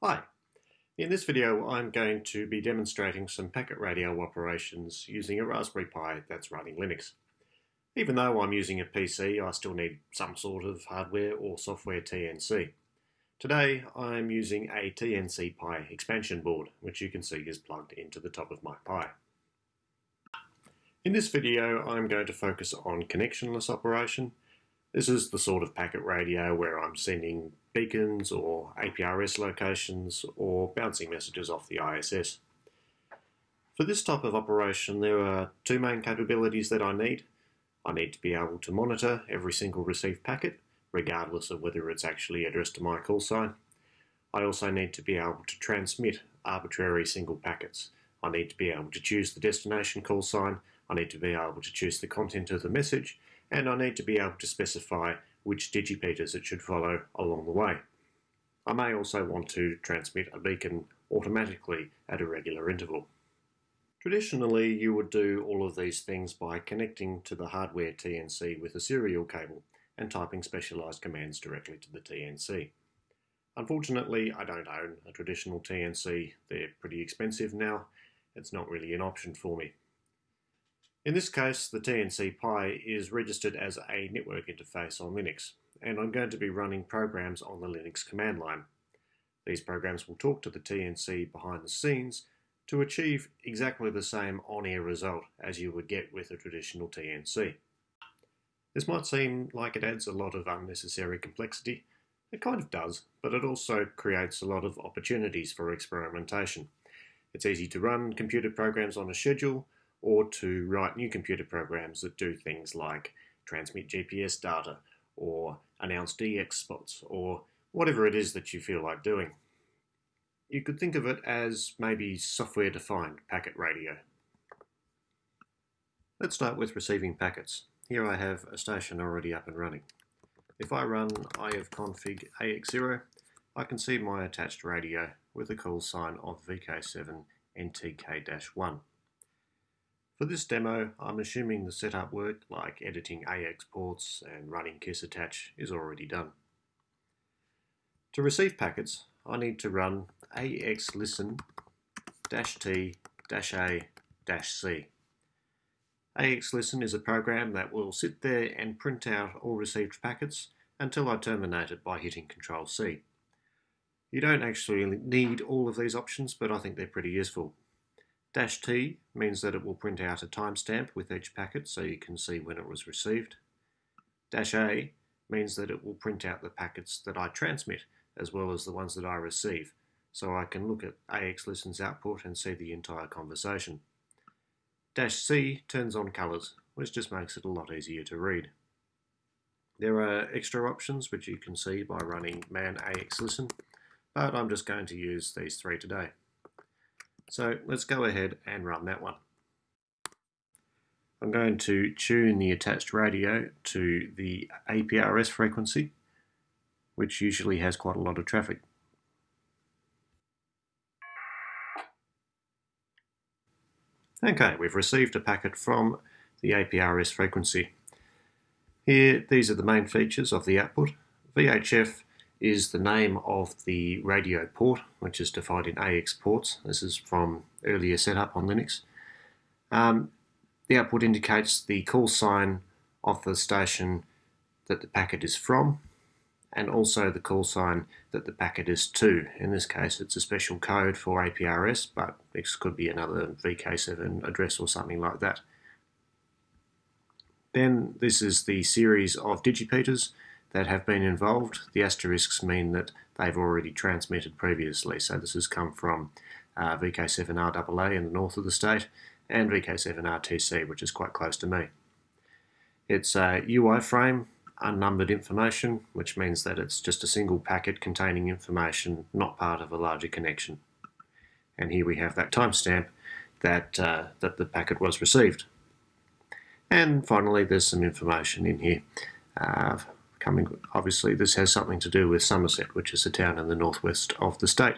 Hi, in this video I'm going to be demonstrating some packet radio operations using a Raspberry Pi that's running Linux. Even though I'm using a PC, I still need some sort of hardware or software TNC. Today I'm using a TNC Pi expansion board, which you can see is plugged into the top of my Pi. In this video I'm going to focus on connectionless operation. This is the sort of packet radio where I'm sending beacons or APRS locations or bouncing messages off the ISS. For this type of operation there are two main capabilities that I need. I need to be able to monitor every single received packet regardless of whether it's actually addressed to my call sign. I also need to be able to transmit arbitrary single packets. I need to be able to choose the destination call sign, I need to be able to choose the content of the message, and I need to be able to specify which digipeaters it should follow along the way. I may also want to transmit a beacon automatically at a regular interval. Traditionally, you would do all of these things by connecting to the hardware TNC with a serial cable and typing specialized commands directly to the TNC. Unfortunately, I don't own a traditional TNC. They're pretty expensive now. It's not really an option for me. In this case, the TNC Pi is registered as a network interface on Linux, and I'm going to be running programs on the Linux command line. These programs will talk to the TNC behind the scenes to achieve exactly the same on-air result as you would get with a traditional TNC. This might seem like it adds a lot of unnecessary complexity. It kind of does, but it also creates a lot of opportunities for experimentation. It's easy to run computer programs on a schedule, or to write new computer programs that do things like transmit GPS data or announce DX spots or whatever it is that you feel like doing. You could think of it as maybe software defined packet radio. Let's start with receiving packets. Here I have a station already up and running. If I run ifconfig AX0, I can see my attached radio with a call sign of VK7 NTK-1. For this demo, I'm assuming the setup work like editing AX ports and running kiss-attach is already done. To receive packets, I need to run AX axlisten-t-a-c. AXListen is a program that will sit there and print out all received packets until I terminate it by hitting Control C. You don't actually need all of these options, but I think they're pretty useful. Dash T means that it will print out a timestamp with each packet so you can see when it was received. Dash A means that it will print out the packets that I transmit as well as the ones that I receive so I can look at AXListen's output and see the entire conversation. Dash C turns on colours, which just makes it a lot easier to read. There are extra options which you can see by running man AXListen, but I'm just going to use these three today. So let's go ahead and run that one. I'm going to tune the attached radio to the APRS frequency, which usually has quite a lot of traffic. Okay, we've received a packet from the APRS frequency. Here, these are the main features of the output. VHF is the name of the radio port, which is defined in AX ports. This is from earlier setup on Linux. Um, the output indicates the call sign of the station that the packet is from, and also the call sign that the packet is to. In this case, it's a special code for APRS, but this could be another VK7 address or something like that. Then this is the series of digipeaters that have been involved. The asterisks mean that they've already transmitted previously. So this has come from uh, VK7RAA in the north of the state and VK7RTC, which is quite close to me. It's a UI frame, unnumbered information, which means that it's just a single packet containing information, not part of a larger connection. And here we have that timestamp that, uh, that the packet was received. And finally, there's some information in here uh, coming, obviously this has something to do with Somerset, which is a town in the northwest of the state.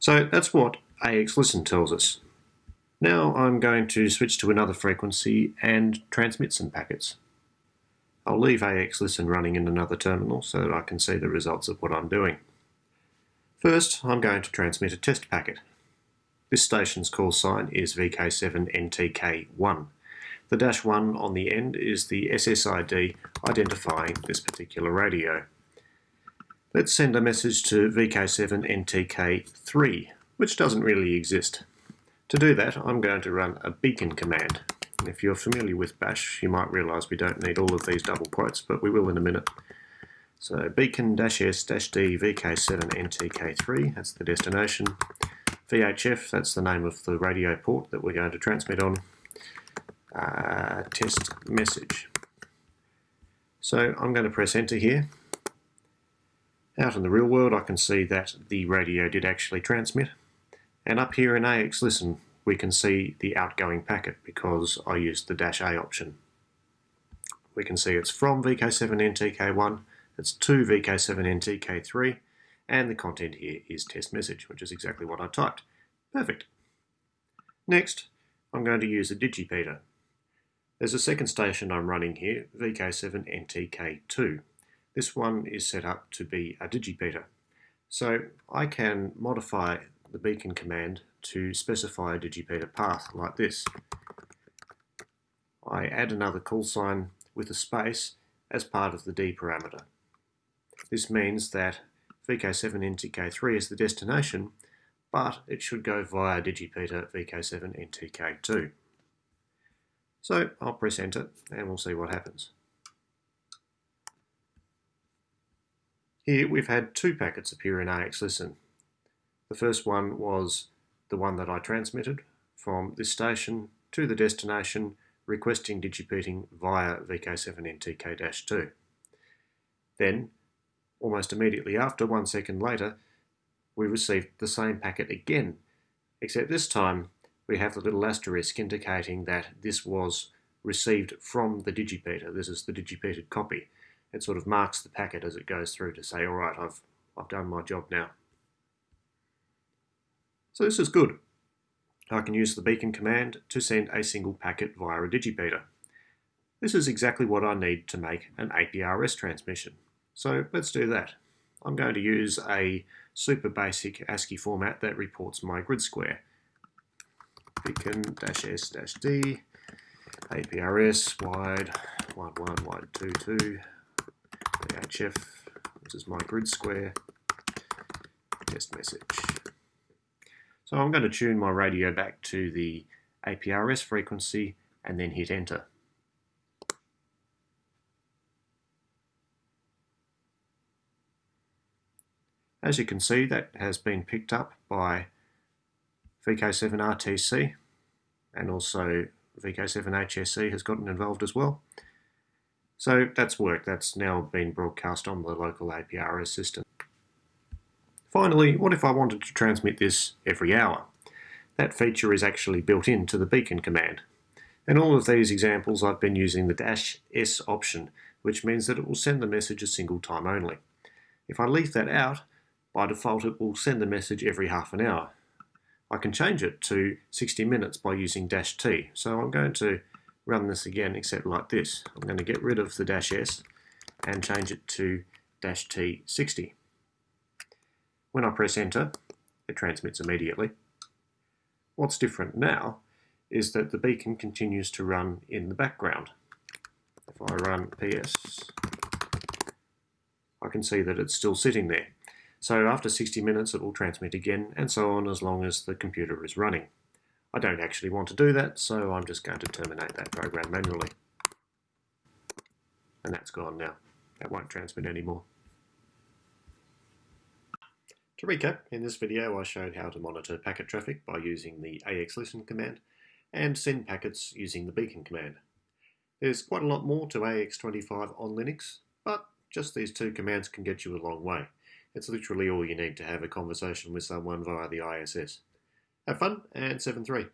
So that's what AX-Listen tells us. Now I'm going to switch to another frequency and transmit some packets. I'll leave AX-Listen running in another terminal so that I can see the results of what I'm doing. First, I'm going to transmit a test packet. This station's call sign is VK7NTK1. The dash 1 on the end is the SSID identifying this particular radio. Let's send a message to VK7NTK3, which doesn't really exist. To do that, I'm going to run a beacon command. If you're familiar with bash, you might realise we don't need all of these double quotes, but we will in a minute. So beacon-s-d VK7NTK3, that's the destination. VHF, that's the name of the radio port that we're going to transmit on. Uh, test message. So I'm going to press enter here. Out in the real world I can see that the radio did actually transmit. And up here in AX Listen we can see the outgoing packet because I used the dash A option. We can see it's from VK7NTK1 it's to VK7NTK3 and the content here is test message, which is exactly what I typed. Perfect. Next, I'm going to use a digipeater. There's a second station I'm running here, VK7NTK2. This one is set up to be a digipeater. So I can modify the beacon command to specify a digipeater path like this. I add another call sign with a space as part of the D parameter. This means that VK7NTK3 is the destination, but it should go via digipeater VK7NTK2. So I'll press enter and we'll see what happens. Here we've had two packets appear in AX Listen. The first one was the one that I transmitted from this station to the destination requesting digipeating via VK7NTK-2. Then Almost immediately after, one second later, we received the same packet again, except this time we have the little asterisk indicating that this was received from the digipeater. This is the digipeated copy. It sort of marks the packet as it goes through to say, all right, I've, I've done my job now. So this is good. I can use the beacon command to send a single packet via a digipeater. This is exactly what I need to make an APRS transmission. So let's do that. I'm going to use a super basic ASCII format that reports my grid square. Beacon-s-d, APRS, wide, wide 1, wide 2, 2, VHF, this is my grid square, test message. So I'm going to tune my radio back to the APRS frequency and then hit enter. As you can see, that has been picked up by VK7RTC and also VK7HSC has gotten involved as well. So that's work That's now been broadcast on the local APRS system. Finally, what if I wanted to transmit this every hour? That feature is actually built into the beacon command. In all of these examples, I've been using the dash S option, which means that it will send the message a single time only. If I leave that out, by default, it will send the message every half an hour. I can change it to 60 minutes by using dash T. So I'm going to run this again, except like this. I'm going to get rid of the dash S and change it to dash T 60. When I press enter, it transmits immediately. What's different now is that the beacon continues to run in the background. If I run PS, I can see that it's still sitting there. So after 60 minutes it will transmit again and so on as long as the computer is running. I don't actually want to do that so I'm just going to terminate that program manually. And that's gone now. That won't transmit anymore. To recap, in this video I showed how to monitor packet traffic by using the AXListen command and send packets using the beacon command. There's quite a lot more to AX25 on Linux, but just these two commands can get you a long way. It's literally all you need to have a conversation with someone via the ISS. Have fun, and 7-3.